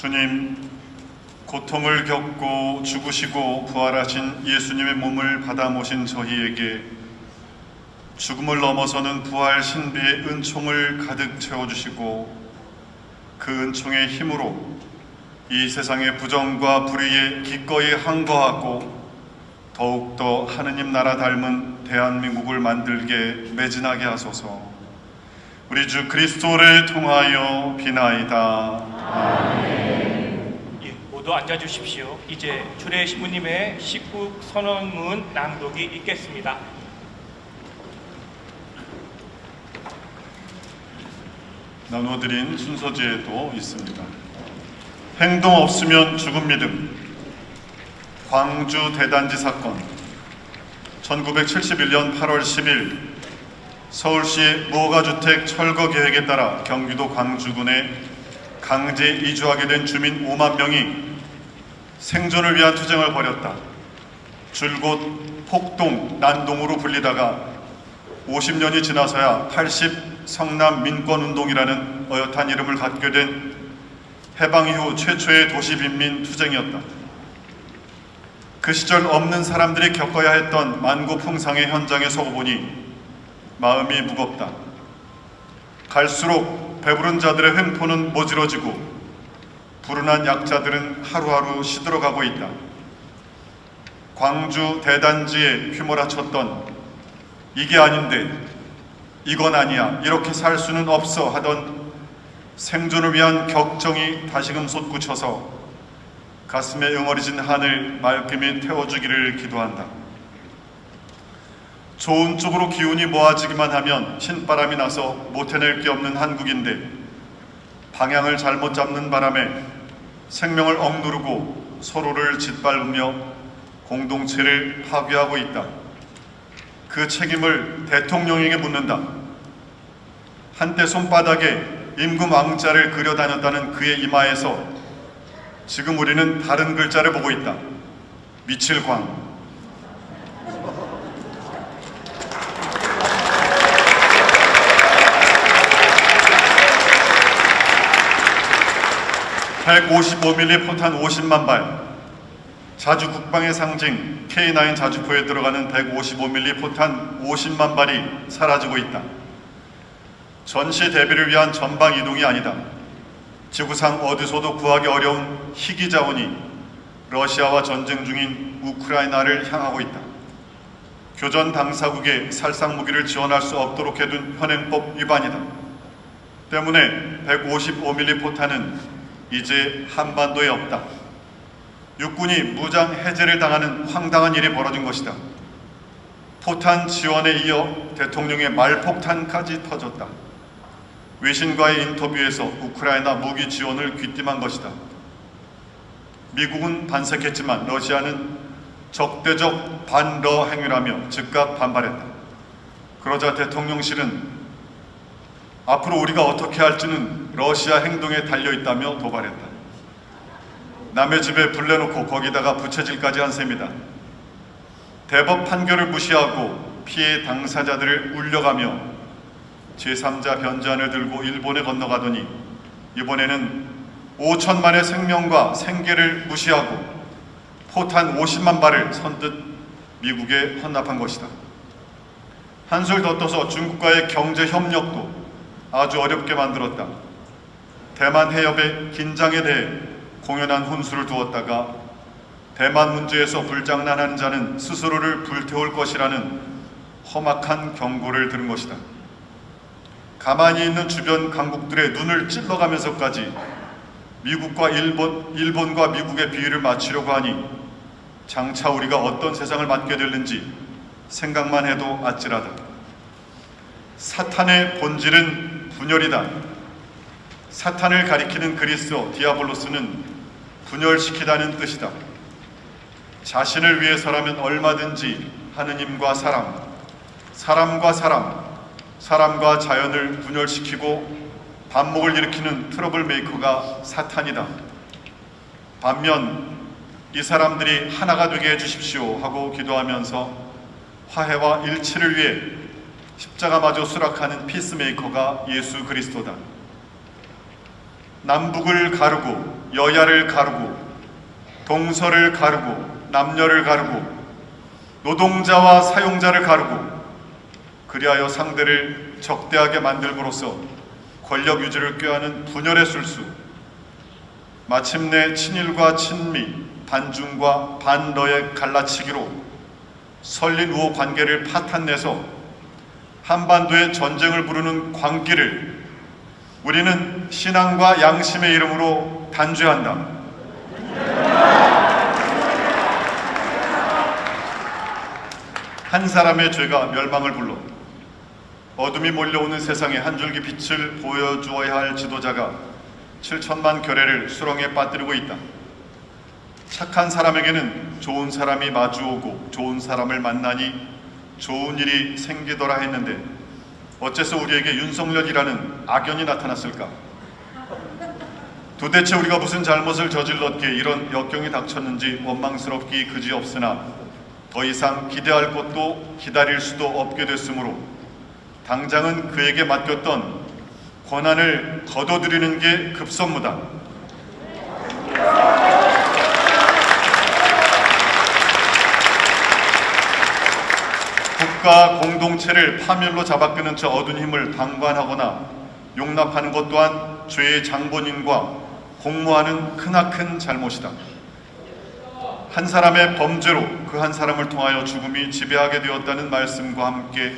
주님, 고통을 겪고 죽으시고 부활하신 예수님의 몸을 받아 모신 저희에게 죽음을 넘어서는 부활 신비의 은총을 가득 채워주시고 그 은총의 힘으로 이 세상의 부정과 불의에 기꺼이 항거하고 더욱더 하느님 나라 닮은 대한민국을 만들게 매진하게 하소서 우리 주 그리스도를 통하여 비나이다. 예, 모두 앉아주십시오. 이제 주례 신부님의 식국 선언문 낭독이 있겠습니다. 나눠드린 순서지에도 있습니다. 행동 없으면 죽음 믿음 광주 대단지 사건 1971년 8월 10일 서울시 무허가주택 철거 계획에 따라 경기도 광주군에 강제 이주하게 된 주민 5만 명이 생존을 위한 투쟁을 벌였다. 줄곧 폭동, 난동으로 불리다가 50년이 지나서야 80 성남 민권운동이라는 어엿한 이름을 갖게 된 해방 이후 최초의 도시빈민 투쟁이었다. 그 시절 없는 사람들이 겪어야 했던 만고풍상의 현장에 서고 보니 마음이 무겁다. 갈수록 배부른 자들의 횡포는 모질어지고 불운한 약자들은 하루하루 시들어가고 있다. 광주 대단지에 휘몰아쳤던 이게 아닌데 이건 아니야 이렇게 살 수는 없어 하던 생존을 위한 격정이 다시금 솟구쳐서 가슴에 응어리진 한을 말끔히 태워주기를 기도한다. 좋은 쪽으로 기운이 모아지기만 하면 신바람이 나서 못 해낼 게 없는 한국인데 방향을 잘못 잡는 바람에 생명을 억누르고 서로를 짓밟으며 공동체를 파괴하고 있다. 그 책임을 대통령에게 묻는다. 한때 손바닥에 임금 왕자를 그려 다녔다는 그의 이마에서 지금 우리는 다른 글자를 보고 있다. 미칠 광. 155mm 포탄 50만 발, 자주 국방의 상징 K9 자주포에 들어가는 155mm 포탄 50만 발이 사라지고 있다. 전시 대비를 위한 전방 이동이 아니다. 지구상 어디서도 구하기 어려운 희귀 자원이 러시아와 전쟁 중인 우크라이나를 향하고 있다. 교전 당사국에 살상 무기를 지원할 수 없도록 해둔 현행법 위반이다. 때문에 155mm 포탄은 이제 한반도에 없다. 육군이 무장 해제를 당하는 황당한 일이 벌어진 것이다. 포탄 지원에 이어 대통령의 말폭탄까지 터졌다. 외신과의 인터뷰에서 우크라이나 무기 지원을 귀띔한 것이다. 미국은 반색했지만 러시아는 적대적 반러 행위라며 즉각 반발했다. 그러자 대통령실은 앞으로 우리가 어떻게 할지는 러시아 행동에 달려있다며 도발했다. 남의 집에 불 내놓고 거기다가 부채질까지 한 셈이다. 대법 판결을 무시하고 피해 당사자들을 울려가며 제3자 변잔을 들고 일본에 건너가더니 이번에는 5천만의 생명과 생계를 무시하고 포탄 50만 발을 선뜻 미국에 헌납한 것이다. 한술 더 떠서 중국과의 경제 협력도 아주 어렵게 만들었다. 대만 해협의 긴장에 대해 공연한 혼수를 두었다가 대만 문제에서 불장난하는 자는 스스로를 불태울 것이라는 험악한 경고를 들은 것이다. 가만히 있는 주변 강국들의 눈을 찔러가면서까지 미국과 일본, 일본과 미국의 비위를 맞추려고 하니 장차 우리가 어떤 세상을 맞게 될는지 생각만 해도 아찔하다. 사탄의 본질은 분열이다. 사탄을 가리키는 그리스어 디아블로스는 분열시키다는 뜻이다. 자신을 위해서라면 얼마든지 하느님과 사람, 사람과 사람, 사람과 자연을 분열시키고 반목을 일으키는 troublemaker가 사탄이다. 반면 이 사람들이 하나가 되게 해주십시오 하고 기도하면서 화해와 일치를 위해 십자가마저 수락하는 peacemaker가 예수 그리스도다. 남북을 가르고 여야를 가르고 동서를 가르고 남녀를 가르고 노동자와 사용자를 가르고 그리하여 상대를 적대하게 만들므로써 권력 유지를 꾀하는 분열의 술수 마침내 친일과 친미 반중과 반러의 갈라치기로 설린 우호 관계를 파탄내서 한반도의 전쟁을 부르는 광기를 우리는 신앙과 양심의 이름으로 단죄한다. 한 사람의 죄가 멸망을 불러 어둠이 몰려오는 세상에 한 줄기 빛을 보여주어야 할 지도자가 7천만 결례를 수렁에 빠뜨리고 있다. 착한 사람에게는 좋은 사람이 마주오고 좋은 사람을 만나니 좋은 일이 생기더라 했는데 어째서 우리에게 윤석열이라는 악연이 나타났을까? 도대체 우리가 무슨 잘못을 저질렀기에 이런 역경이 닥쳤는지 원망스럽기 그지없으나 더 이상 기대할 것도 기다릴 수도 없게 됐으므로 당장은 그에게 맡겼던 권한을 거둬들이는 게 급선무다. 국가 공동체를 파멸로 잡아끄는 저 어두운 힘을 방관하거나 용납하는 것 또한 죄의 장본인과 공모하는 크나큰 잘못이다. 한 사람의 범죄로 그 한 사람을 통하여 죽음이 지배하게 되었다는 말씀과 함께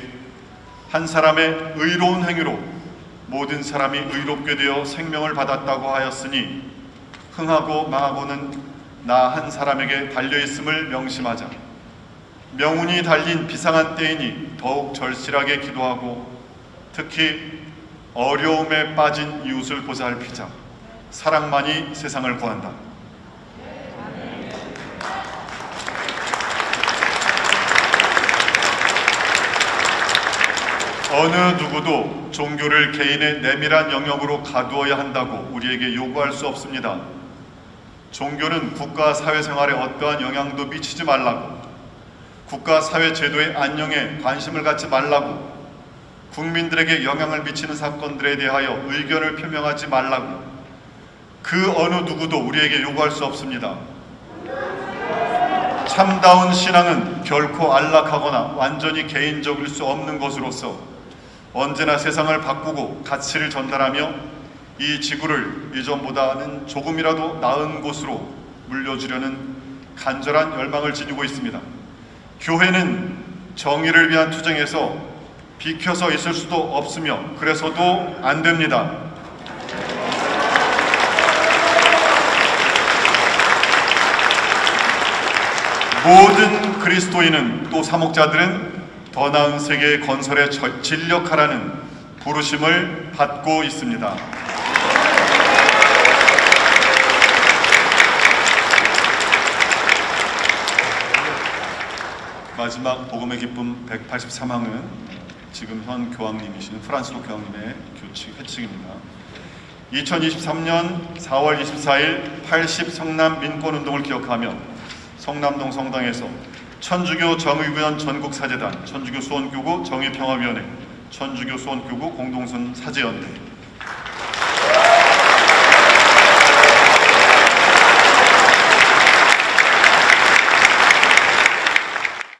한 사람의 의로운 행위로 모든 사람이 의롭게 되어 생명을 받았다고 하였으니 흥하고 망하고는 나 한 사람에게 달려 있음을 명심하자. 명운이 달린 비상한 때이니 더욱 절실하게 기도하고 특히 어려움에 빠진 이웃을 보살피자. 사랑만이 세상을 구한다. 어느 누구도 종교를 개인의 내밀한 영역으로 가두어야 한다고 우리에게 요구할 수 없습니다. 종교는 국가 사회생활에 어떠한 영향도 미치지 말라고, 국가 사회 제도의 안녕에 관심을 갖지 말라고, 국민들에게 영향을 미치는 사건들에 대하여 의견을 표명하지 말라고, 그 어느 누구도 우리에게 요구할 수 없습니다. 참다운 신앙은 결코 안락하거나 완전히 개인적일 수 없는 것으로서 언제나 세상을 바꾸고 가치를 전달하며 이 지구를 이전보다는 조금이라도 나은 곳으로 물려주려는 간절한 열망을 지니고 있습니다. 교회는 정의를 위한 투쟁에서 비켜서 있을 수도 없으며 그래서도 안 됩니다. 모든 그리스도인은 또 사목자들은 더 나은 세계 건설에 저- 진력하라는 부르심을 받고 있습니다. 마지막 복음의 기쁨 183항은 지금 현 교황님이신 프란스로 교황님의 교칙 회칙입니다. 2023년 4월 24일 80 성남 민권운동을 기억하며 성남동 성당에서 천주교 정의위원 전국사재단, 천주교 수원교구 정의평화위원회, 천주교 수원교구 공동선 사제연대,